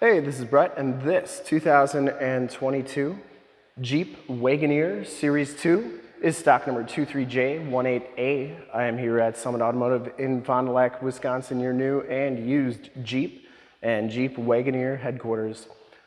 Hey, this is Brett, and this 2022 Jeep Wagoneer Series 2 is stock number 23J18A. I am here at Summit Automotive in Fond du Lac, Wisconsin, your new and used Jeep and Jeep Wagoneer headquarters.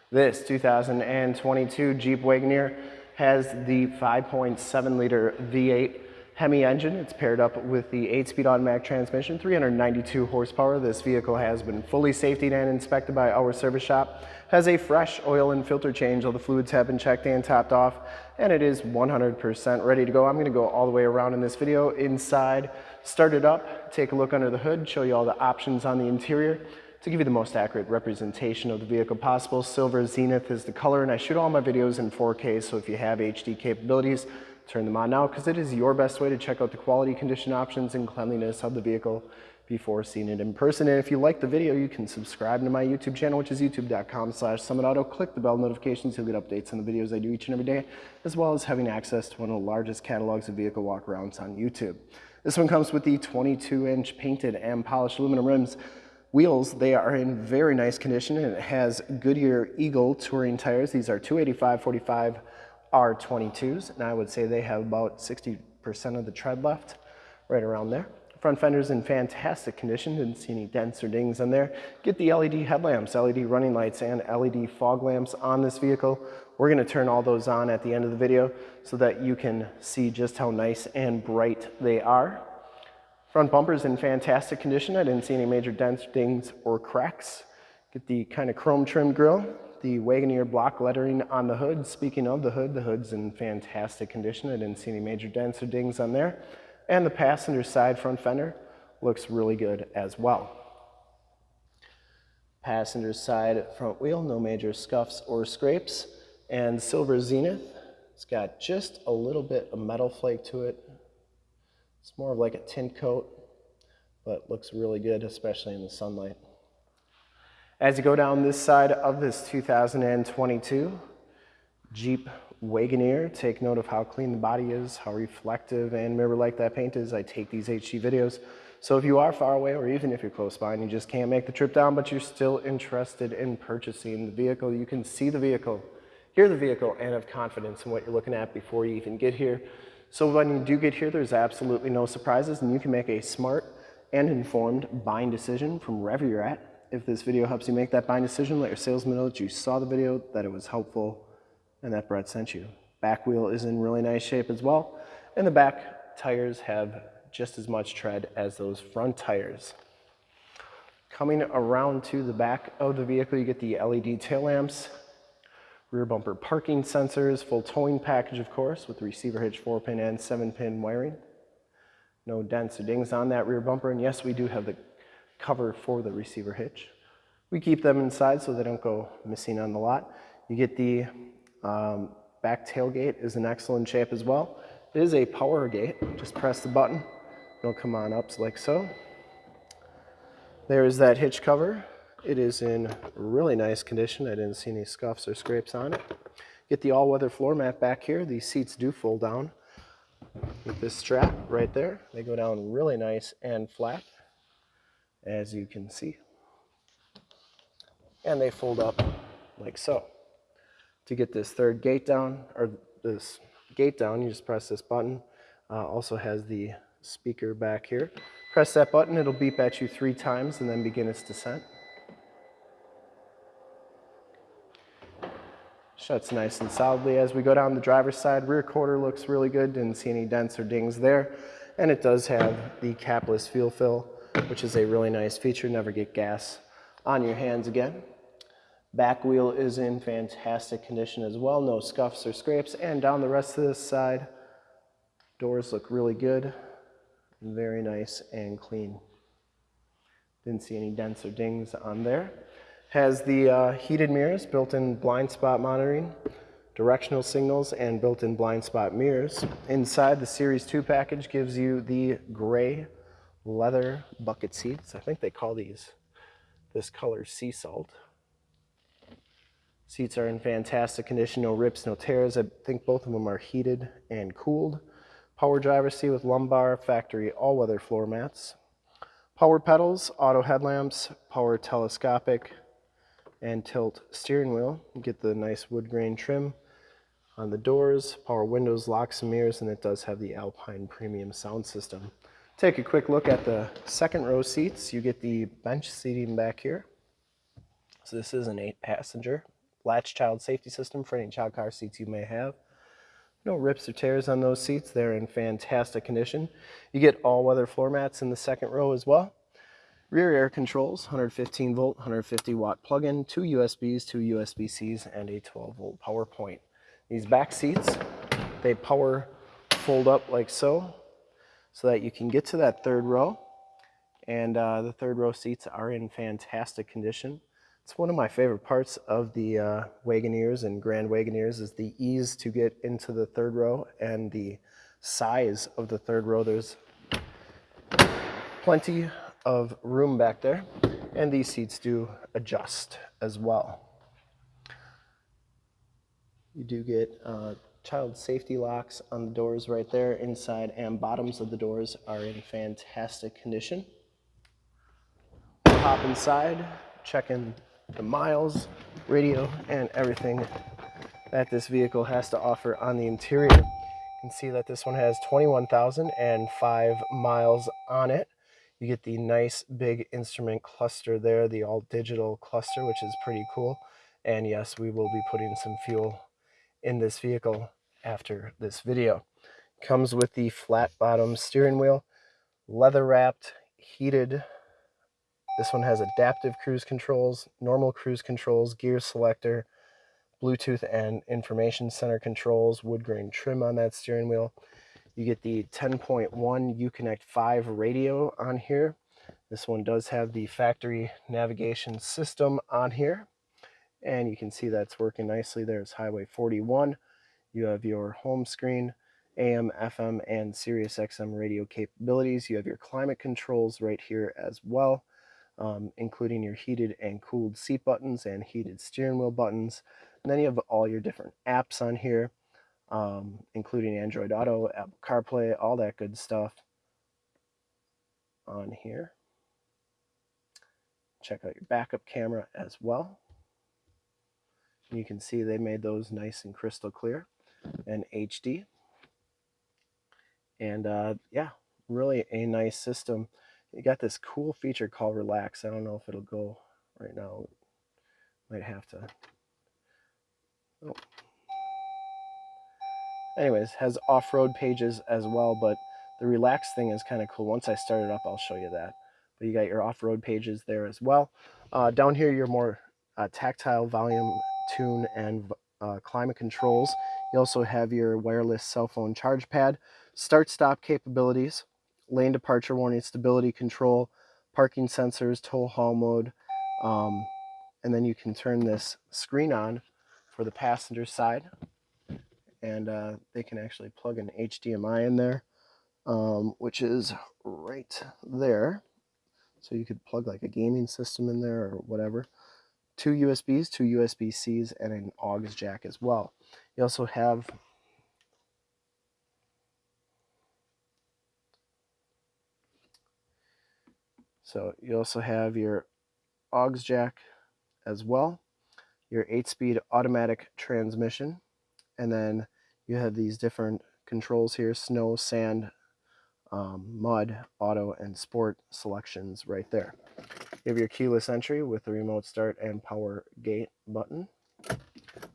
This 2022 Jeep Wagoneer has the 5.7 liter V8 Hemi engine. It's paired up with the 8-speed automatic transmission, 392 horsepower. This vehicle has been fully safetied and inspected by our service shop. Has a fresh oil and filter change. All the fluids have been checked and topped off, and it is 100% ready to go. I'm gonna go all the way around in this video. Inside, start it up, take a look under the hood, show you all the options on the interior to give you the most accurate representation of the vehicle possible. Silver Zenith is the color, and I shoot all my videos in 4K, so if you have HD capabilities, turn them on now because it is your best way to check out the quality condition options and cleanliness of the vehicle before seeing it in person. And if you like the video, you can subscribe to my YouTube channel, which is youtube.com slash summitauto. Click the bell notifications, you'll get updates on the videos I do each and every day, as well as having access to one of the largest catalogs of vehicle walkarounds on YouTube. This one comes with the 22-inch painted and polished aluminum rims. Wheels, they are in very nice condition and it has Goodyear Eagle touring tires. These are 285 45 R22s, and I would say they have about 60% of the tread left, right around there. Front fender's in fantastic condition, didn't see any dents or dings on there. Get the LED headlamps, LED running lights, and LED fog lamps on this vehicle. We're gonna turn all those on at the end of the video so that you can see just how nice and bright they are. Front bumper's in fantastic condition. I didn't see any major dents, dings, or cracks. Get the kind of chrome trim grille the Wagoneer block lettering on the hood. Speaking of the hood, the hood's in fantastic condition. I didn't see any major dents or dings on there. And the passenger side front fender looks really good as well. Passenger side front wheel, no major scuffs or scrapes. And Silver Zenith, it's got just a little bit of metal flake to it. It's more of like a tint coat, but looks really good, especially in the sunlight. As you go down this side of this 2022 Jeep Wagoneer, take note of how clean the body is, how reflective and mirror-like that paint is. I take these HD videos. So if you are far away or even if you're close by and you just can't make the trip down, but you're still interested in purchasing the vehicle, you can see the vehicle, hear the vehicle, and have confidence in what you're looking at before you even get here. So when you do get here, there's absolutely no surprises and you can make a smart and informed buying decision from wherever you're at if this video helps you make that buying decision, let your salesman know that you saw the video, that it was helpful, and that Brett sent you. Back wheel is in really nice shape as well, and the back tires have just as much tread as those front tires. Coming around to the back of the vehicle, you get the LED tail lamps, rear bumper parking sensors, full towing package, of course, with receiver hitch 4-pin and 7-pin wiring. No dents or dings on that rear bumper, and yes, we do have the cover for the receiver hitch. We keep them inside so they don't go missing on the lot. You get the um, back tailgate is in excellent shape as well. It is a power gate. Just press the button. It'll come on up like so. There is that hitch cover. It is in really nice condition. I didn't see any scuffs or scrapes on it. Get the all-weather floor mat back here. These seats do fold down with this strap right there. They go down really nice and flat as you can see. And they fold up like so. To get this third gate down, or this gate down, you just press this button. Uh, also has the speaker back here. Press that button, it'll beep at you three times and then begin its descent. Shuts nice and solidly as we go down the driver's side. Rear quarter looks really good, didn't see any dents or dings there. And it does have the capless fuel fill which is a really nice feature. Never get gas on your hands again. Back wheel is in fantastic condition as well. No scuffs or scrapes. And down the rest of this side, doors look really good. Very nice and clean. Didn't see any dents or dings on there. Has the uh, heated mirrors, built-in blind spot monitoring, directional signals, and built-in blind spot mirrors. Inside, the Series 2 package gives you the gray leather bucket seats. I think they call these this color sea salt. Seats are in fantastic condition, no rips, no tears. I think both of them are heated and cooled. Power driver seat with lumbar, factory all-weather floor mats. Power pedals, auto headlamps, power telescopic and tilt steering wheel. You get the nice wood grain trim on the doors, power windows, locks and mirrors, and it does have the Alpine premium sound system. Take a quick look at the second row seats. You get the bench seating back here. So this is an eight passenger latch child safety system for any child car seats you may have. No rips or tears on those seats. They're in fantastic condition. You get all weather floor mats in the second row as well. Rear air controls, 115 volt, 150 watt plug-in, two USBs, two USB-Cs, and a 12 volt power point. These back seats, they power fold up like so, so that you can get to that third row. And uh, the third row seats are in fantastic condition. It's one of my favorite parts of the uh, Wagoneers and Grand Wagoneers is the ease to get into the third row and the size of the third row. There's plenty of room back there and these seats do adjust as well. You do get uh, child safety locks on the doors right there. Inside and bottoms of the doors are in fantastic condition. Hop inside, check in the miles, radio, and everything that this vehicle has to offer on the interior. You can see that this one has 21,005 miles on it. You get the nice big instrument cluster there, the all digital cluster, which is pretty cool. And yes, we will be putting some fuel in this vehicle after this video. Comes with the flat bottom steering wheel, leather wrapped, heated. This one has adaptive cruise controls, normal cruise controls, gear selector, Bluetooth and information center controls, wood grain trim on that steering wheel. You get the 10.1 Uconnect 5 radio on here. This one does have the factory navigation system on here. And you can see that's working nicely. There's Highway 41. You have your home screen, AM, FM, and Sirius XM radio capabilities. You have your climate controls right here as well, um, including your heated and cooled seat buttons and heated steering wheel buttons. And then you have all your different apps on here um, including Android Auto, Apple CarPlay, all that good stuff on here. Check out your backup camera as well. You can see they made those nice and crystal clear and HD. And uh, yeah, really a nice system. You got this cool feature called Relax. I don't know if it'll go right now. Might have to. Oh, anyways, has off-road pages as well, but the relax thing is kind of cool. Once I start it up, I'll show you that. But you got your off-road pages there as well. Uh, down here, your more uh, tactile volume, tune, and uh, climate controls. You also have your wireless cell phone charge pad, start-stop capabilities, lane departure warning, stability control, parking sensors, tow haul mode, um, and then you can turn this screen on for the passenger side and uh, they can actually plug an HDMI in there, um, which is right there. So you could plug like a gaming system in there or whatever. Two USBs, two USB-Cs, and an AUX jack as well. You also have So you also have your AUX jack as well, your 8-speed automatic transmission, and then you have these different controls here, snow, sand, um, mud, auto, and sport selections right there. You have your keyless entry with the remote start and power gate button.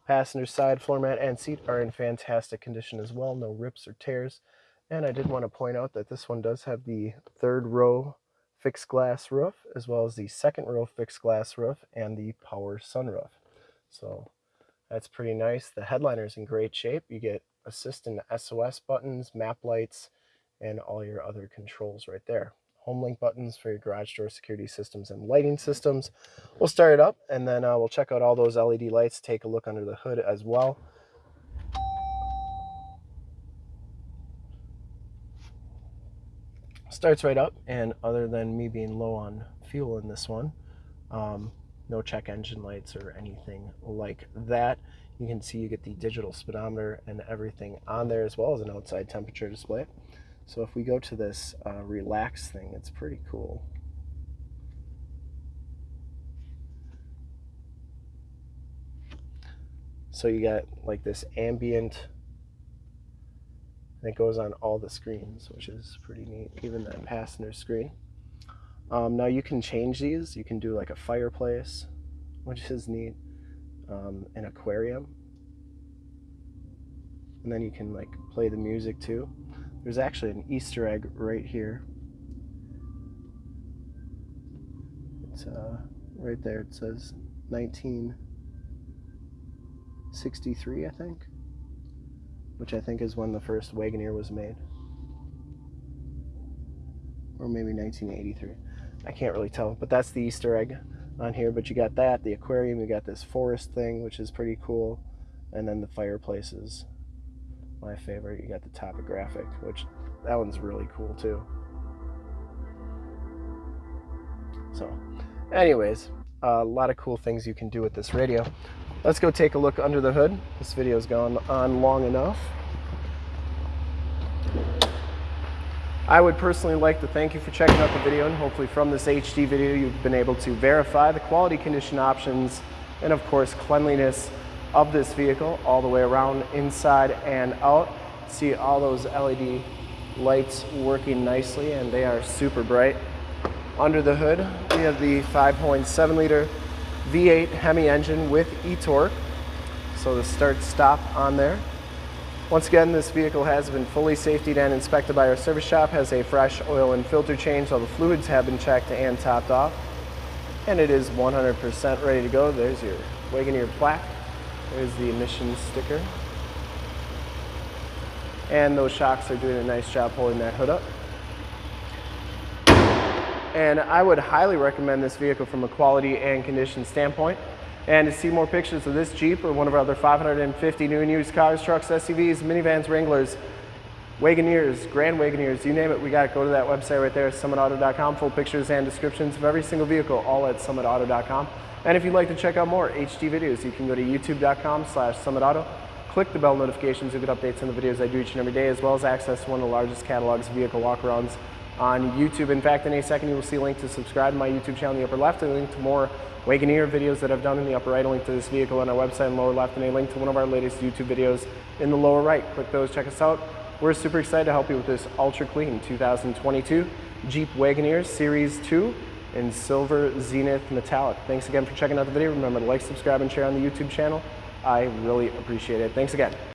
Passenger side floor mat and seat are in fantastic condition as well, no rips or tears. And I did want to point out that this one does have the third row fixed glass roof, as well as the second row fixed glass roof and the power sunroof. So that's pretty nice. The headliner's in great shape. You get assist and SOS buttons, map lights, and all your other controls right there. Home link buttons for your garage door security systems and lighting systems. We'll start it up and then uh, we'll check out all those LED lights, take a look under the hood as well. Starts right up and other than me being low on fuel in this one, um, no check engine lights or anything like that. You can see you get the digital speedometer and everything on there as well as an outside temperature display. So if we go to this uh, relax thing, it's pretty cool. So you got like this ambient, it goes on all the screens, which is pretty neat, even that passenger screen. Um, now you can change these. You can do like a fireplace, which is neat, um, an aquarium, and then you can like play the music too. There's actually an Easter egg right here. It's uh, right there. It says 1963, I think, which I think is when the first Wagoneer was made, or maybe 1983. I can't really tell, but that's the Easter egg on here. But you got that, the aquarium, you got this forest thing, which is pretty cool, and then the fireplaces. My favorite. You got the topographic, which that one's really cool too. So, anyways, a lot of cool things you can do with this radio. Let's go take a look under the hood. This video's gone on long enough. I would personally like to thank you for checking out the video and hopefully from this HD video you've been able to verify the quality condition options and of course cleanliness of this vehicle all the way around inside and out. See all those LED lights working nicely and they are super bright. Under the hood we have the 5.7 liter V8 Hemi engine with e-torque. So the start stop on there. Once again, this vehicle has been fully safetied and inspected by our service shop, has a fresh oil and filter change, all the fluids have been checked and topped off, and it is 100% ready to go. There's your Wagoneer plaque, there's the emissions sticker, and those shocks are doing a nice job holding that hood up. And I would highly recommend this vehicle from a quality and condition standpoint. And to see more pictures of this Jeep or one of our other 550 new and used cars, trucks, SUVs, minivans, Wranglers, Wagoneers, Grand Wagoneers, you name it, we got to go to that website right there, summitauto.com. Full pictures and descriptions of every single vehicle, all at summitauto.com. And if you'd like to check out more HD videos, you can go to youtube.com slash summitauto. Click the bell notifications to get updates on the videos I do each and every day, as well as access one of the largest catalogs of vehicle walkarounds on YouTube. In fact, in a second, you will see a link to subscribe to my YouTube channel in the upper left, a link to more Wagoneer videos that I've done in the upper right, a link to this vehicle on our website in the lower left, and a link to one of our latest YouTube videos in the lower right. Click those, check us out. We're super excited to help you with this ultra clean 2022 Jeep Wagoneer Series 2 in silver zenith metallic. Thanks again for checking out the video. Remember to like, subscribe, and share on the YouTube channel. I really appreciate it. Thanks again.